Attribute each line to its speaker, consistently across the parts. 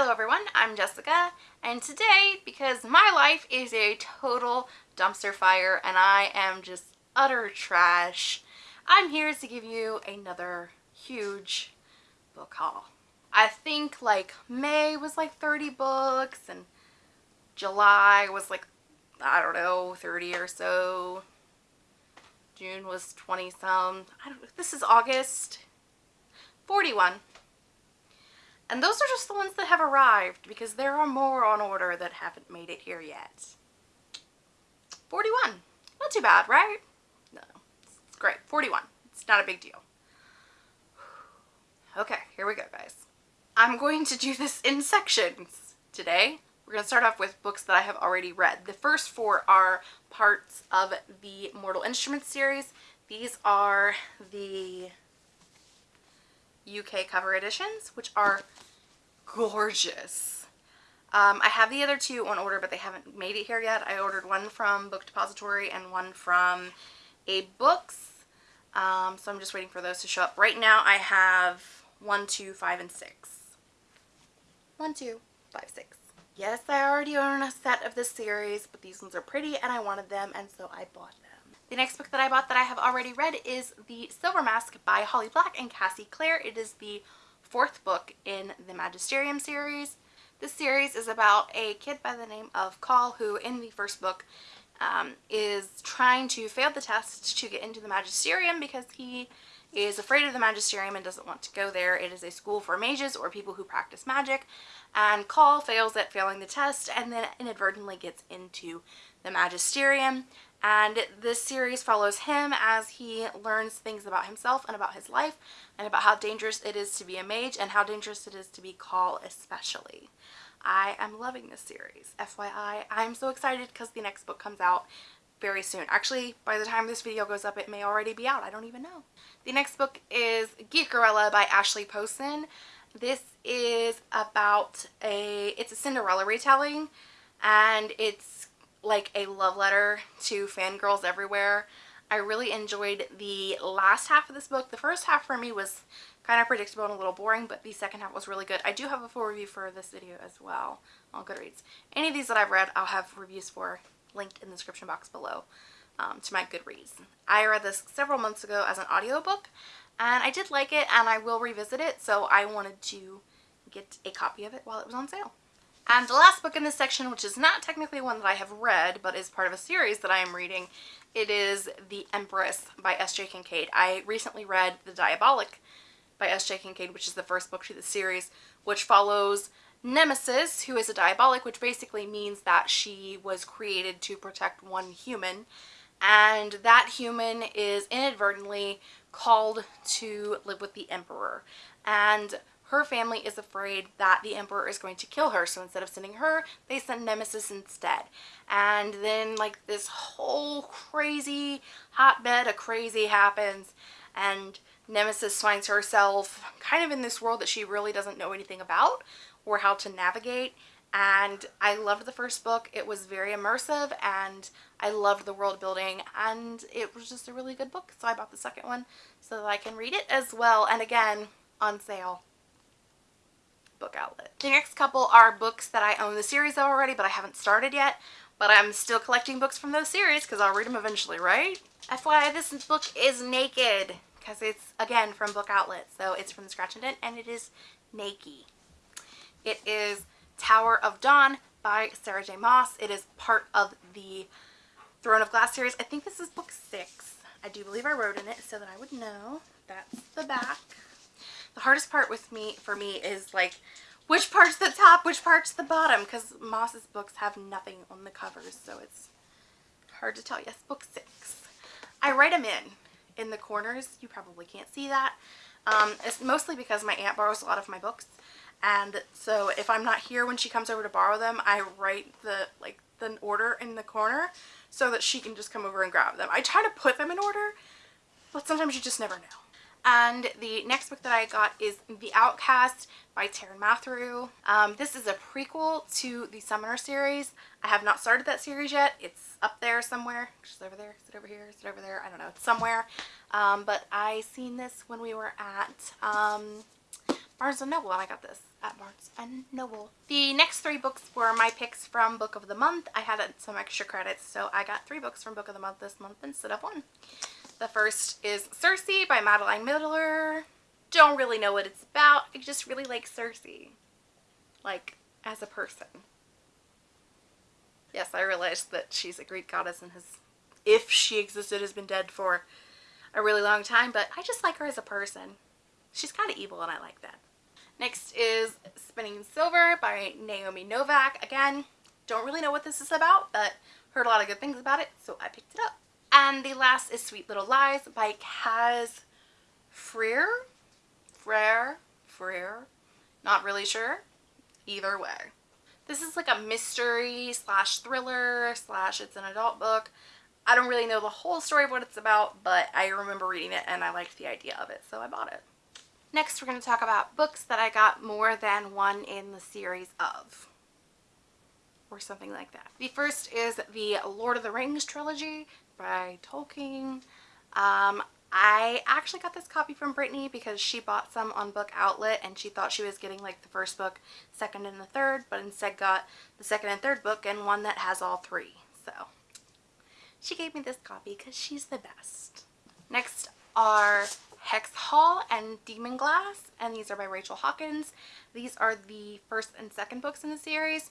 Speaker 1: Hello everyone, I'm Jessica, and today, because my life is a total dumpster fire and I am just utter trash, I'm here to give you another huge book haul. I think like May was like 30 books and July was like, I don't know, 30 or so. June was 20 some. I don't, this is August. 41. And those are just the ones that have arrived because there are more on order that haven't made it here yet. 41. Not too bad, right? No, it's great. 41. It's not a big deal. Okay, here we go, guys. I'm going to do this in sections today. We're going to start off with books that I have already read. The first four are parts of the Mortal Instruments series. These are the UK cover editions, which are gorgeous. Um, I have the other two on order, but they haven't made it here yet. I ordered one from Book Depository and one from A Books. Um, so I'm just waiting for those to show up. Right now I have one, two, five, and six. One, two, five, six. Yes, I already own a set of this series, but these ones are pretty and I wanted them, and so I bought them. The next book that I bought that I have already read is The Silver Mask by Holly Black and Cassie Clare. It is the fourth book in the Magisterium series. This series is about a kid by the name of Call who in the first book um, is trying to fail the test to get into the Magisterium because he is afraid of the Magisterium and doesn't want to go there. It is a school for mages or people who practice magic and Call fails at failing the test and then inadvertently gets into the Magisterium and this series follows him as he learns things about himself and about his life and about how dangerous it is to be a mage and how dangerous it is to be Call especially. I am loving this series. FYI, I'm so excited because the next book comes out very soon. Actually, by the time this video goes up, it may already be out. I don't even know. The next book is Geekerella by Ashley Poston. This is about a, it's a Cinderella retelling and it's like a love letter to fangirls everywhere. I really enjoyed the last half of this book. The first half for me was kind of predictable and a little boring, but the second half was really good. I do have a full review for this video as well on Goodreads. Any of these that I've read, I'll have reviews for linked in the description box below um, to my Goodreads. I read this several months ago as an audiobook, and I did like it, and I will revisit it, so I wanted to get a copy of it while it was on sale. And the last book in this section, which is not technically one that I have read, but is part of a series that I am reading, it is The Empress by S.J. Kincaid. I recently read The Diabolic by S.J. Kincaid, which is the first book to the series, which follows Nemesis, who is a diabolic, which basically means that she was created to protect one human. And that human is inadvertently called to live with the Emperor. And her family is afraid that the emperor is going to kill her so instead of sending her they send nemesis instead and then like this whole crazy hotbed of crazy happens and nemesis finds herself kind of in this world that she really doesn't know anything about or how to navigate and I loved the first book. It was very immersive and I loved the world building and it was just a really good book. So I bought the second one so that I can read it as well and again on sale book outlet. The next couple are books that I own the series of already, but I haven't started yet. But I'm still collecting books from those series because I'll read them eventually, right? FYI, this book is naked because it's, again, from Book Outlet. So it's from Scratch and Dent and it is naked. It is Tower of Dawn by Sarah J Maas. It is part of the Throne of Glass series. I think this is book six. I do believe I wrote in it so that I would know. That's the back. The hardest part with me, for me, is like, which part's the top, which part's the bottom, because Maas's books have nothing on the covers, so it's hard to tell. Yes, book six. I write them in, in the corners. You probably can't see that. Um, it's mostly because my aunt borrows a lot of my books, and so if I'm not here when she comes over to borrow them, I write the, like, the order in the corner so that she can just come over and grab them. I try to put them in order, but sometimes you just never know. And the next book that I got is The Outcast by Taran Matharu. Um, this is a prequel to the Summoner series. I have not started that series yet. It's up there somewhere. Just over there. Is it over here? Is it over there? I don't know. It's somewhere. Um, but I seen this when we were at um, Barnes & Noble and I got this at Barnes & Noble. The next three books were my picks from Book of the Month. I had some extra credits, so I got three books from Book of the Month this month instead of one. The first is Circe by Madeline Miller. Don't really know what it's about. I just really like Circe. Like, as a person. Yes, I realized that she's a Greek goddess and has, if she existed, has been dead for a really long time, but I just like her as a person. She's kind of evil and I like that. Next is Spinning Silver by Naomi Novik. Again, don't really know what this is about, but heard a lot of good things about it, so I picked it up. And the last is Sweet Little Lies by Caz Frear. Frere? Frere? Not really sure. Either way. This is like a mystery slash thriller slash it's an adult book. I don't really know the whole story of what it's about, but I remember reading it and I liked the idea of it, so I bought it. Next, we're going to talk about books that I got more than one in the series of. Or something like that. The first is the Lord of the Rings trilogy by Tolkien. Um, I actually got this copy from Brittany because she bought some on Book Outlet and she thought she was getting like the first book, second, and the third, but instead got the second and third book and one that has all three. So she gave me this copy because she's the best. Next are Hex Hall and Demon Glass, and these are by Rachel Hawkins. These are the first and second books in the series.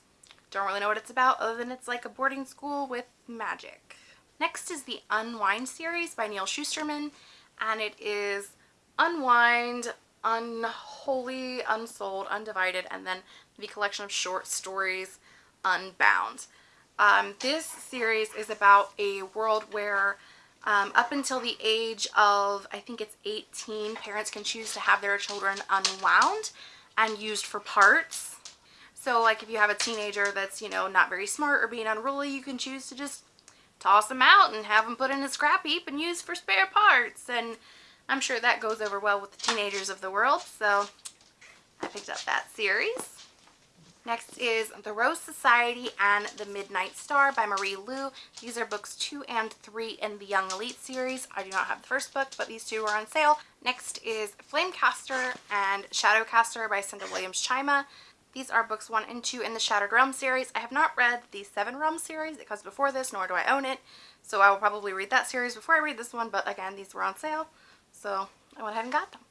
Speaker 1: Don't really know what it's about other than it's like a boarding school with magic. Next is the Unwind series by Neal Shusterman, and it is Unwind, UnWholly, UnSouled, Undivided, and then the collection of short stories Unbound. Um, this series is about a world where um, up until the age of, I think it's 18, parents can choose to have their children unwound and used for parts. So like if you have a teenager that's, you know, not very smart or being unruly, you can choose to just toss them out and have them put in a scrap heap and use for spare parts. And I'm sure that goes over well with the teenagers of the world. So I picked up that series. Next is The Rose Society and The Midnight Star by Marie Lu. These are books two and three in the Young Elite series. I do not have the first book, but these two are on sale. Next is Flamecaster and Shadowcaster by Cinda Williams Chima. These are books one and two in the Shattered Realm series. I have not read the Seven Realms series. It before this, nor do I own it. So I will probably read that series before I read this one, but again, these were on sale. So I went ahead and got them.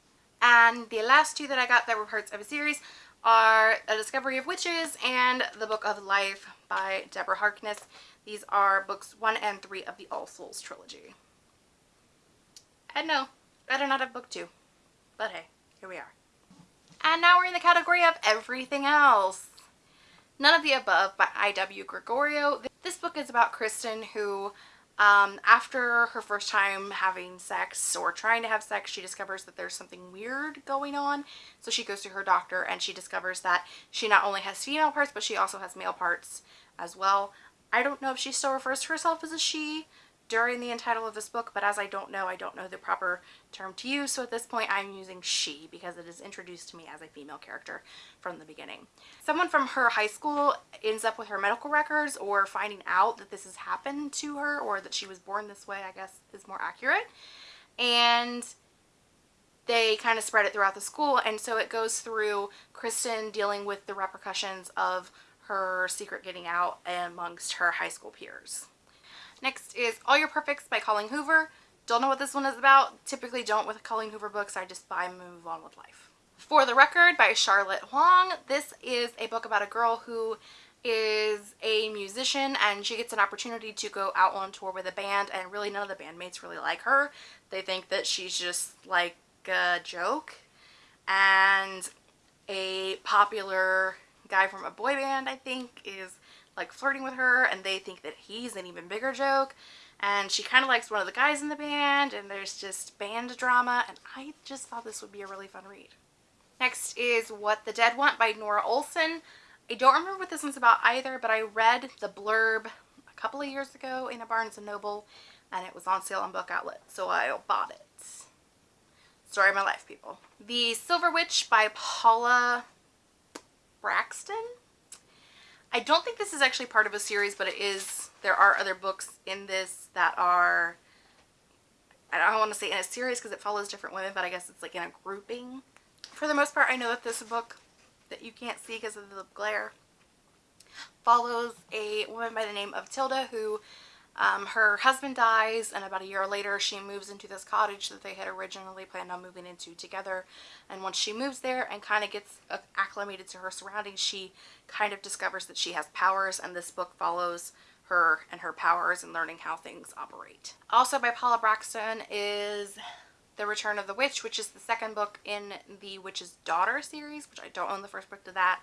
Speaker 1: And the last two that I got that were parts of a series are A Discovery of Witches and The Book of Life by Deborah Harkness. These are books one and three of the All Souls trilogy. And no, I do not have book two. But hey, here we are. And now we're in the category of everything else. None of the Above by I.W. Gregorio. This book is about Kristen who um, after her first time having sex or trying to have sex, she discovers that there's something weird going on. So she goes to her doctor and she discovers that she not only has female parts, but she also has male parts as well. I don't know if she still refers to herself as a she, during the entitle of this book, but as I don't know, I don't know the proper term to use, so at this point I'm using she because it is introduced to me as a female character from the beginning. Someone from her high school ends up with her medical records or finding out that this has happened to her or that she was born this way, I guess is more accurate. And they kind of spread it throughout the school and so it goes through Kristen dealing with the repercussions of her secret getting out amongst her high school peers. Next is All Your Perfects by Colleen Hoover. Don't know what this one is about. Typically don't with Colleen Hoover books. I just buy and move on with life. For the Record by Charlotte Huang. This is a book about a girl who is a musician and she gets an opportunity to go out on tour with a band and really none of the bandmates really like her. They think that she's just like a joke and a popular guy from a boy band I think is like flirting with her and they think that he's an even bigger joke and she kind of likes one of the guys in the band and there's just band drama and I just thought this would be a really fun read. Next is What the Dead Want by Norah Olson. I don't remember what this one's about either but I read the blurb a couple of years ago in a Barnes & Noble and it was on sale on Book Outlet so I bought it. Story of my life people. The Silver Witch by Paula Brackston? I don't think this is actually part of a series, but it is, there are other books in this that are, I don't want to say in a series because it follows different women, but I guess it's like in a grouping. for the most part, I know that this book that you can't see because of the glare follows a woman by the name of Tilda who um, her husband dies and about a year later she moves into this cottage that they had originally planned on moving into together and once she moves there and kind of gets acclimated to her surroundings she kind of discovers that she has powers and this book follows her and her powers and learning how things operate. Also by Paula Brackston is The Return of the Witch which is the second book in the Witch's Daughter series which I don't own the first book to that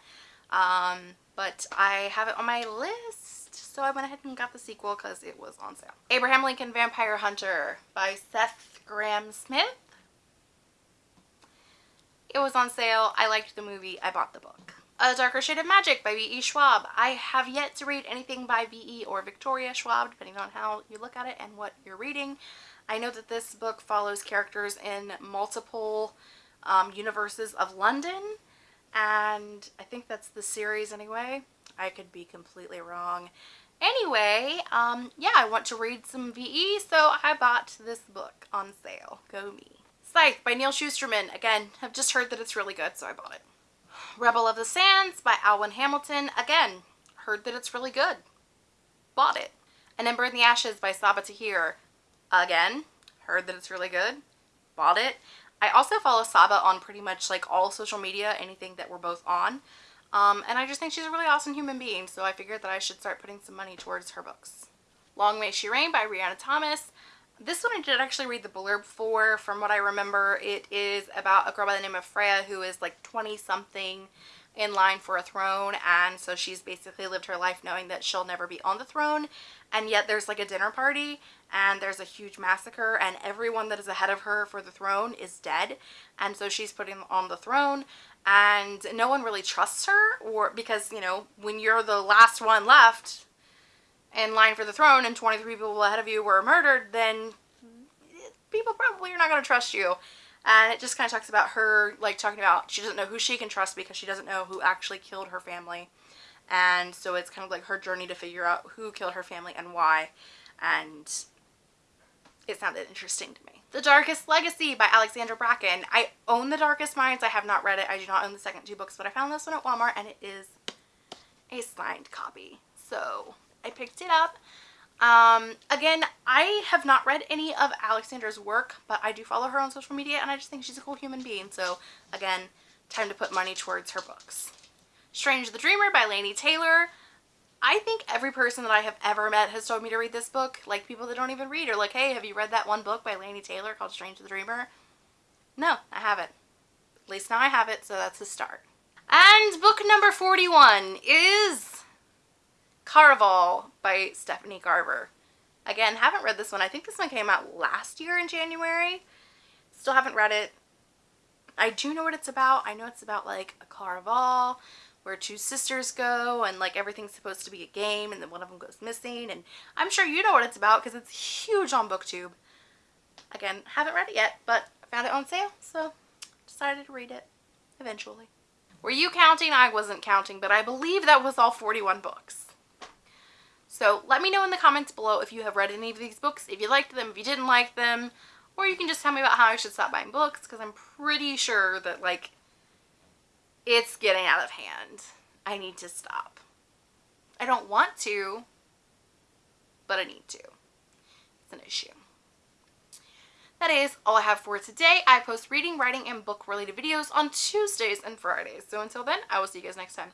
Speaker 1: um, but I have it on my list so I went ahead and got the sequel because it was on sale. Abraham Lincoln Vampire Hunter by Seth Grahame-Smith. It was on sale. I liked the movie. I bought the book. A Darker Shade of Magic by V.E. Schwab. I have yet to read anything by V.E. or Victoria Schwab, depending on how you look at it and what you're reading. I know that this book follows characters in multiple um, universes of London, and I think that's the series anyway. I could be completely wrong. Anyway, um, yeah, I want to read some VE, so I bought this book on sale. Go me. Scythe by Neal Shusterman. Again, I've just heard that it's really good, so I bought it. Rebel of the Sands by Alwyn Hamilton. Again, heard that it's really good. Bought it. An Ember in the Ashes by Sabaa Tahir. Again, heard that it's really good. Bought it. I also follow Sabaa on pretty much like all social media, anything that we're both on. Um, and I just think she's a really awesome human being, so I figured that I should start putting some money towards her books. Long May She Reign by Rhianna Thomas. This one I did actually read the blurb for. From what I remember, it is about a girl by the name of Freya who is like 20 something in line for a throne and so she's basically lived her life knowing that she'll never be on the throne and yet there's like a dinner party and there's a huge massacre and everyone that is ahead of her for the throne is dead and so she's putting on the throne and no one really trusts her or because you know when you're the last one left in line for the throne and 23 people ahead of you were murdered then people probably are not going to trust you and it just kind of talks about her like talking about she doesn't know who she can trust because she doesn't know who actually killed her family and so it's kind of like her journey to figure out who killed her family and why and it sounded interesting to me. The Darkest Legacy by Alexandra Bracken. I own The Darkest Minds. I have not read it. I do not own the second two books, but I found this one at Walmart and it is a signed copy. So I picked it up. Um, again, I have not read any of Alexandra's work, but I do follow her on social media and I just think she's a cool human being. So again, time to put money towards her books. Strange the Dreamer by Laini Taylor. I think every person that I have ever met has told me to read this book. Like people that don't even read are like, hey, have you read that one book by Laini Taylor called Strange the Dreamer? No, I haven't. At least now I have it, so that's a start. And book number 41 is Caraval by Stephanie Garber. Again, haven't read this one. I think this one came out last year in January. Still haven't read it. I do know what it's about. I know it's about like a Caraval where two sisters go and like everything's supposed to be a game and then one of them goes missing and I'm sure you know what it's about because it's huge on booktube again haven't read it yet but found it on sale so decided to read it eventually were you counting I wasn't counting but I believe that was all 41 books so let me know in the comments below if you have read any of these books if you liked them if you didn't like them or you can just tell me about how I should stop buying books because I'm pretty sure that like it's getting out of hand. I need to stop. I don't want to, but I need to. It's an issue. That is all I have for today. I post reading, writing, and book related videos on Tuesdays and Fridays. So until then, I will see you guys next time.